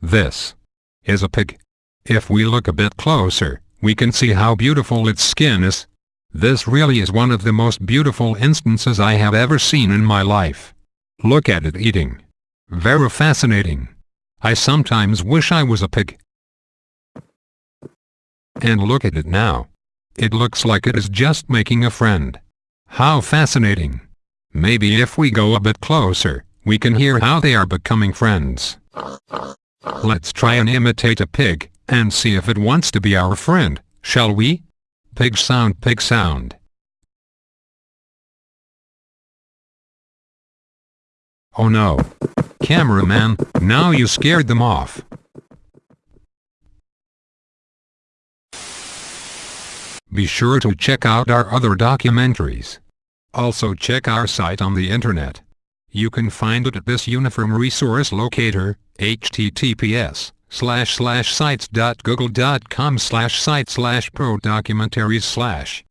This is a pig. If we look a bit closer, we can see how beautiful its skin is. This really is one of the most beautiful instances I have ever seen in my life. Look at it eating. Very fascinating. I sometimes wish I was a pig. And look at it now. It looks like it is just making a friend. How fascinating. Maybe if we go a bit closer, we can hear how they are becoming friends. Let's try and imitate a pig, and see if it wants to be our friend, shall we? Pig sound pig sound. Oh no. Cameraman, now you scared them off. Be sure to check out our other documentaries. Also check our site on the internet. You can find it at this uniform resource locator, https slash slash sites dot google dot com slash site slash pro documentaries slash